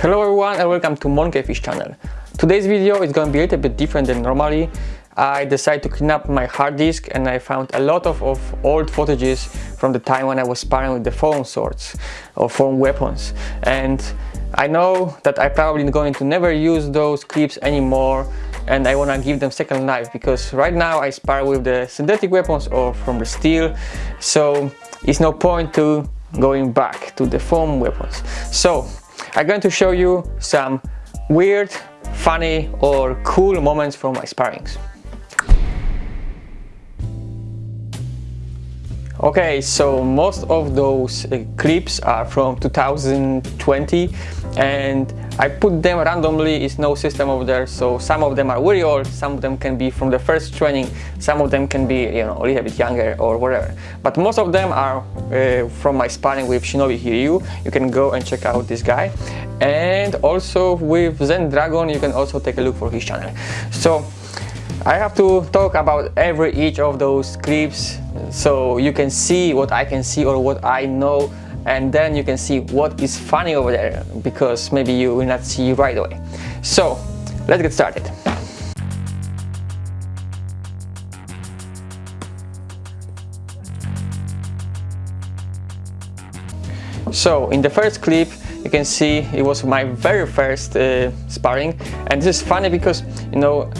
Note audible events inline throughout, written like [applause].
Hello everyone and welcome to Monkeyfish channel. Today's video is going to be a little bit different than normally. I decided to clean up my hard disk and I found a lot of, of old footages from the time when I was sparring with the foam swords or foam weapons. And I know that I probably going to never use those clips anymore and I want to give them second life because right now I spar with the synthetic weapons or from the steel so it's no point to going back to the foam weapons. So I'm going to show you some weird, funny or cool moments from my sparrings. Okay, so most of those uh, clips are from 2020 and I put them randomly, it's no system over there, so some of them are very old, some of them can be from the first training, some of them can be, you know, a little bit younger or whatever. But most of them are uh, from my sparring with Shinobi Hiryu, you can go and check out this guy. And also with Zen Dragon, you can also take a look for his channel. So I have to talk about every each of those clips so you can see what I can see or what I know and then you can see what is funny over there because maybe you will not see right away. So let's get started. So in the first clip you can see it was my very first uh, sparring and this is funny because you know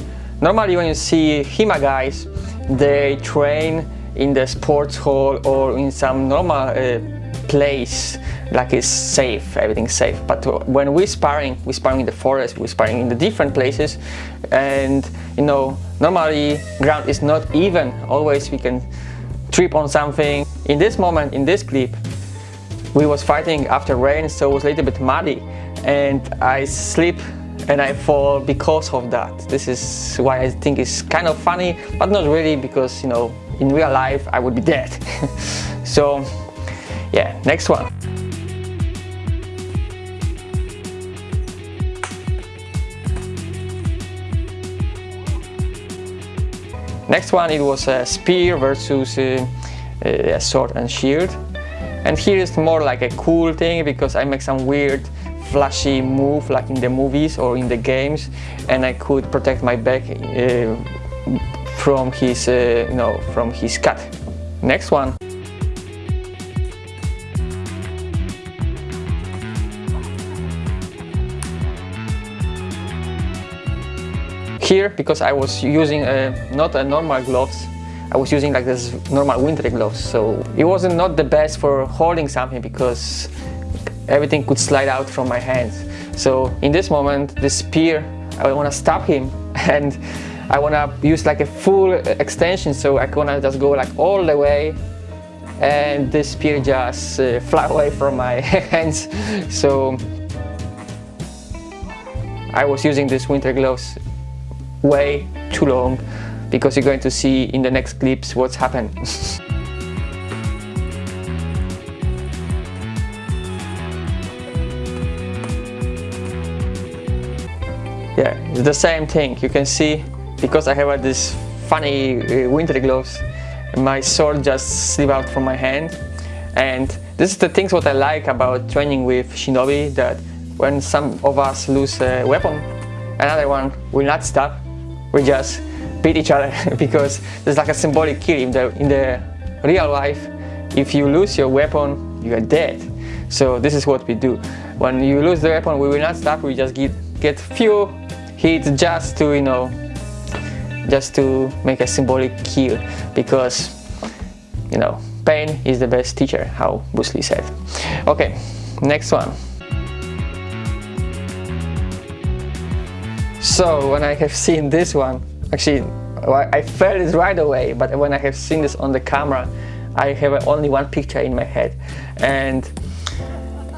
Normally when you see HEMA guys, they train in the sports hall or in some normal uh, place like it's safe, everything's safe. But when we're sparring, we're sparring in the forest, we're sparring in the different places and you know, normally ground is not even, always we can trip on something. In this moment, in this clip, we was fighting after rain so it was a little bit muddy and I slip and I fall because of that. This is why I think it's kind of funny, but not really because, you know, in real life I would be dead. [laughs] so, yeah, next one. Next one, it was a spear versus uh, a sword and shield. And here is more like a cool thing because I make some weird flashy move like in the movies or in the games and I could protect my back uh, from his, uh, you know, from his cut. Next one. Here, because I was using uh, not a normal gloves, I was using like this normal winter gloves, so it wasn't not the best for holding something because everything could slide out from my hands. So in this moment, the spear, I want to stop him [laughs] and I want to use like a full extension so I to just go like all the way and this spear just uh, [laughs] fly away from my [laughs] hands. So I was using this winter gloves way too long because you're going to see in the next clips what's happened. The same thing. You can see because I have this funny uh, winter gloves my sword just slip out from my hand. And this is the things what I like about training with shinobi that when some of us lose a weapon another one will not stop. We just beat each other [laughs] because there's like a symbolic kill in the in the real life. If you lose your weapon you are dead. So this is what we do. When you lose the weapon we will not stop. We just get get few hits just to you know just to make a symbolic kill because you know pain is the best teacher how Bruce Lee said. Okay next one. So when I have seen this one actually I felt it right away but when I have seen this on the camera I have only one picture in my head. And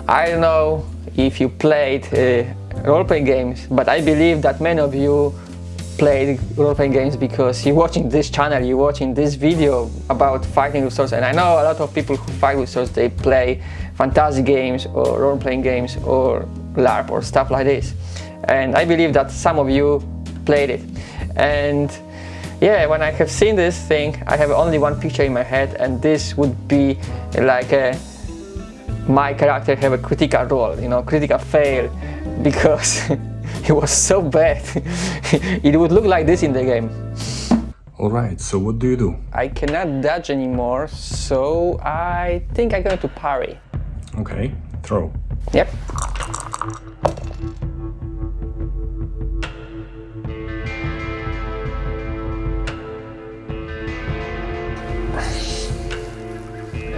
I don't know if you played uh, role-playing games, but I believe that many of you played role-playing games because you're watching this channel, you're watching this video about fighting with swords and I know a lot of people who fight with swords, they play fantasy games or role-playing games or LARP or stuff like this. And I believe that some of you played it. And yeah, when I have seen this thing, I have only one picture in my head and this would be like a my character have a critical roll, you know, critical fail, because [laughs] it was so bad. [laughs] it would look like this in the game. Alright, so what do you do? I cannot dodge anymore, so I think I'm going to parry. Okay, throw. Yep.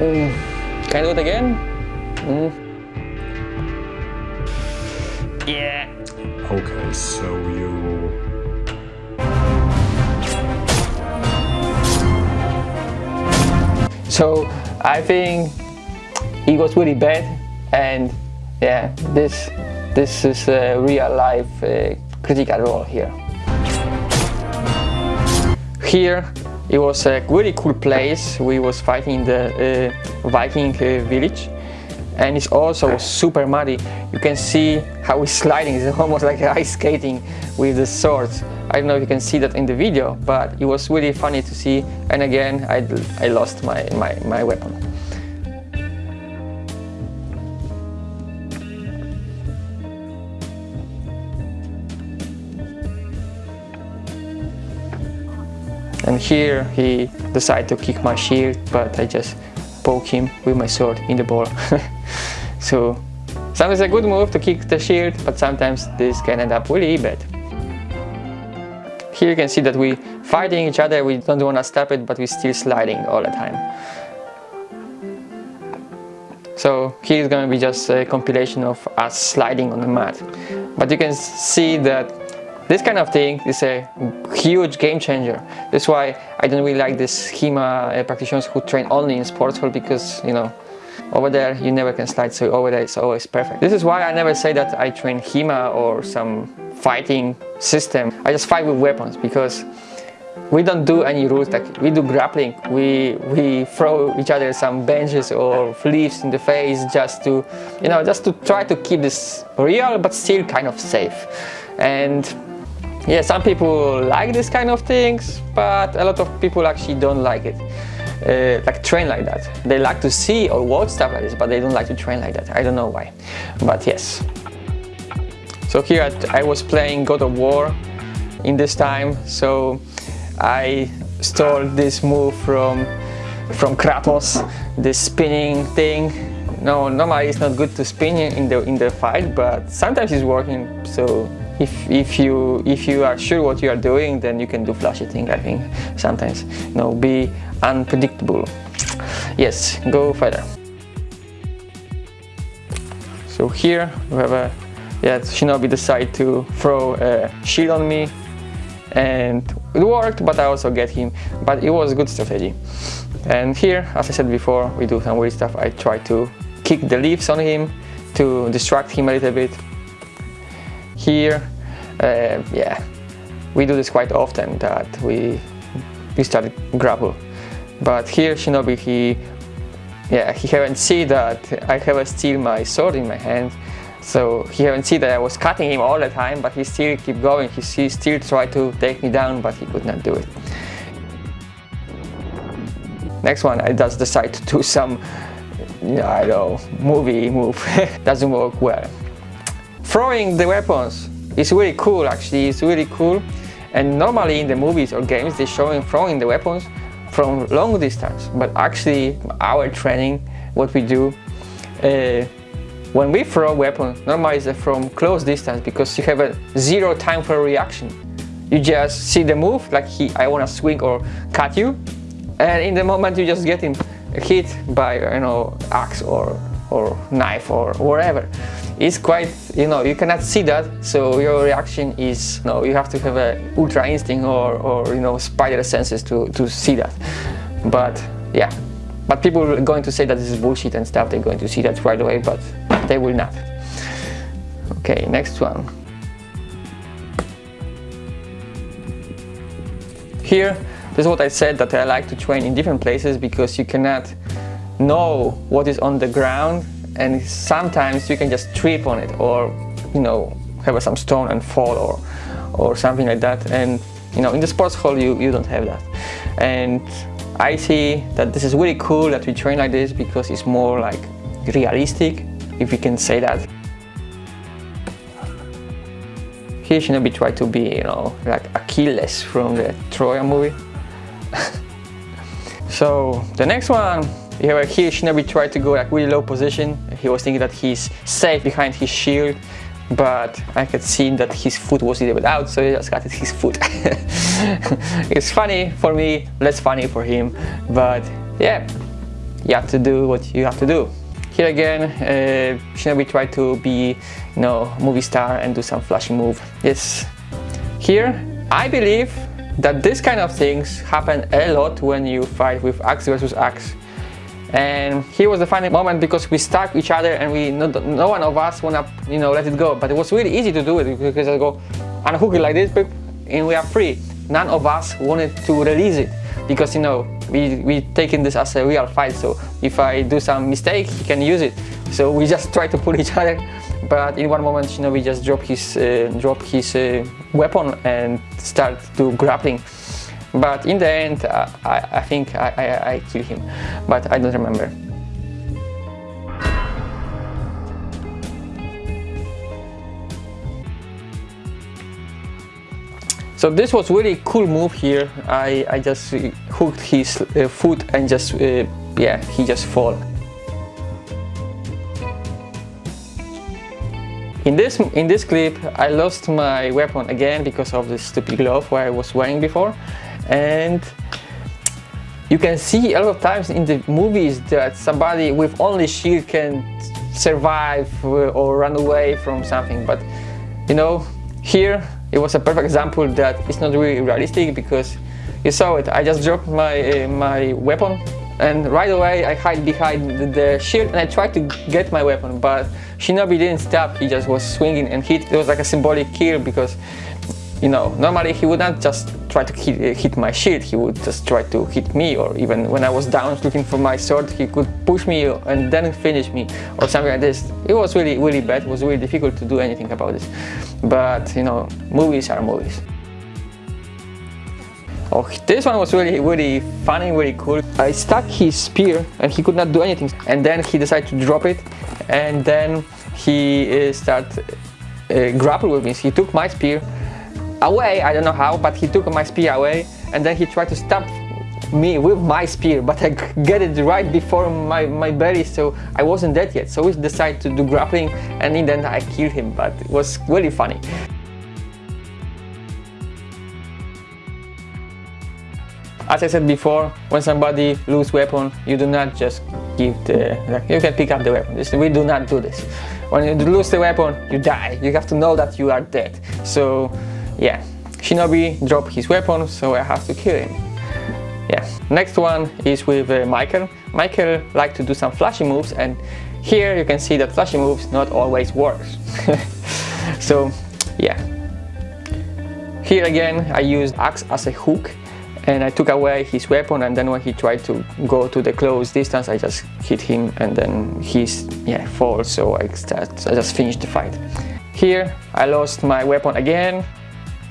Mm. Can I do it again? Mm. Yeah. Okay, so you... So I think it was really bad and yeah, this this is a real life uh, critical roll here. Here it was a really cool place. We was fighting the uh, Viking uh, village and it's also super muddy. You can see how he's sliding, [laughs] it's almost like ice skating with the swords. I don't know if you can see that in the video, but it was really funny to see. And again, I, I lost my, my, my weapon. And here he decided to kick my shield, but I just poke him with my sword in the ball. [laughs] so sometimes a good move to kick the shield, but sometimes this can end up really bad. Here you can see that we fighting each other, we don't want to stop it, but we're still sliding all the time. So here is going to be just a compilation of us sliding on the mat. But you can see that this kind of thing is a huge game changer. That's why I don't really like these HEMA uh, practitioners who train only in sports hall because, you know, over there you never can slide, so over there it's always perfect. This is why I never say that I train HEMA or some fighting system. I just fight with weapons because we don't do any rules like we do grappling we we throw each other some benches or leaves in the face just to you know just to try to keep this real but still kind of safe and yeah some people like this kind of things but a lot of people actually don't like it uh, like train like that. They like to see or watch stuff like this but they don't like to train like that. I don't know why but yes. So here I was playing God of War in this time so I stole this move from from Kratos this spinning thing. No normally it's not good to spin in the in the fight but sometimes it's working so if, if you if you are sure what you are doing then you can do flashy thing I think sometimes. You know be unpredictable. Yes go further. So here we have a yeah Shinobi decided to throw a shield on me and it worked but I also get him. But it was a good strategy. And here as I said before we do some weird stuff. I try to kick the leaves on him to distract him a little bit here. Uh, yeah we do this quite often that we we start grapple but here Shinobi he yeah he haven't seen that. I haven't still my sword in my hand. So he haven't seen that I was cutting him all the time but he still keep going. He, he still tried to take me down but he could not do it. Next one I just decide to do some I don't know movie move. [laughs] Doesn't work well throwing the weapons is really cool actually, it's really cool. And normally in the movies or games they're showing throwing the weapons from long distance. But actually our training, what we do, uh, when we throw weapons, normally it's from close distance because you have a zero time for reaction. You just see the move, like he, I want to swing or cut you, and in the moment you just getting hit by you know axe or or knife or whatever. It's quite you know you cannot see that so your reaction is you know you have to have a ultra instinct or, or you know spider senses to, to see that. But yeah. But people are going to say that this is bullshit and stuff they're going to see that right away but they will not. Okay next one. Here this is what I said that I like to train in different places because you cannot know what is on the ground and sometimes you can just trip on it or you know have some stone and fall or or something like that and you know in the sports hall you you don't have that and I see that this is really cool that we train like this because it's more like realistic, if we can say that. Here Shinobi tried to be, you know, like Achilles from the Troya movie. [laughs] so the next one, have here Shinobi tried to go like really low position. He was thinking that he's safe behind his shield, but I could see that his foot was bit out, so he just got his foot. [laughs] it's funny for me, less funny for him, but yeah, you have to do what you have to do. Here again, uh, Shinobi tried to be, you know, movie star and do some flashy move. Yes. Here, I believe that this kind of things happen a lot when you fight with axe versus axe. And here was the final moment because we stuck each other and we no, no one of us wanna you know let it go. But it was really easy to do it because I go unhook it like this and we are free. None of us wanted to release it because you know we we taking this as a real fight. So if I do some mistake, he can use it. So we just try to pull [laughs] each other. But in one moment, you know, we just drop his uh, drop his uh, weapon and start to grappling but in the end uh, I, I think I, I, I killed him but I don't remember So this was really cool move here. I, I just hooked his uh, foot and just, uh, yeah, he just fall. In this, in this clip, I lost my weapon again because of the stupid glove where I was wearing before and you can see a lot of times in the movies that somebody with only shield can survive or run away from something. But you know here it was a perfect example that it's not really realistic because you saw it. I just dropped my uh, my weapon and right away I hide behind the shield and I tried to get my weapon but Shinobi didn't stop. He just was swinging and hit. It was like a symbolic kill because you know, normally he would not just try to hit, hit, my shield, he would just try to hit me or even when I was down looking for my sword, he could push me and then finish me or something like this. It was really, really bad, it was really difficult to do anything about this. But, you know, movies are movies. Oh, this one was really, really funny, really cool. I stuck his spear and he could not do anything. And then he decided to drop it and then he uh, started uh, grapple with me. He took my spear away, I don't know how, but he took my spear away and then he tried to stab me with my spear, but I get it right before my, my belly, so I wasn't dead yet. So we decided to do grappling and in the end I killed him, but it was really funny. As I said before, when somebody lose weapon, you do not just give the, like, you can pick up the weapon. We do not do this. When you lose the weapon, you die. You have to know that you are dead. So yeah, Shinobi dropped his weapon, so I have to kill him. Yeah, next one is with uh, Michael. Michael likes to do some flashy moves and here you can see that flashy moves not always works. [laughs] so yeah, here again I used axe as a hook and I took away his weapon and then when he tried to go to the close distance I just hit him and then he's yeah falls so I, I just finished the fight. Here I lost my weapon again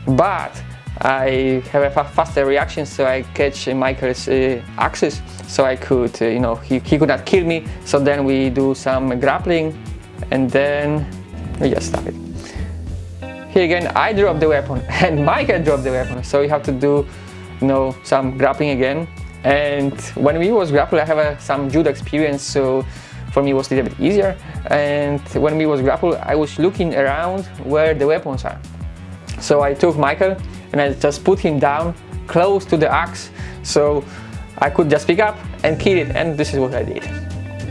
but I have a faster reaction so I catch Michael's uh, axis so I could, uh, you know, he, he could not kill me. So then we do some grappling and then we just stop it. Here again I drop the weapon [laughs] and Michael dropped the weapon. So you have to do, you know, some grappling again. And when we was grappling I have a, some judo experience so for me it was a little bit easier. And when we was grapple I was looking around where the weapons are so I took Michael and I just put him down close to the axe so I could just pick up and kill it and this is what I did.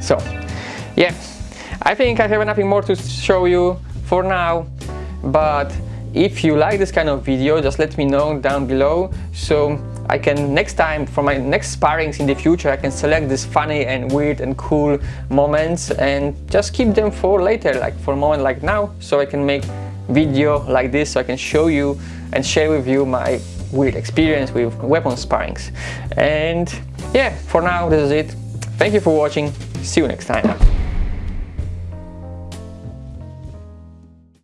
So yeah, I think I have nothing more to show you for now but if you like this kind of video just let me know down below so I can next time for my next sparrings in the future I can select these funny and weird and cool moments and just keep them for later like for a moment like now so I can make video like this so I can show you and share with you my weird experience with weapon sparrings. And yeah, for now this is it. Thank you for watching. See you next time.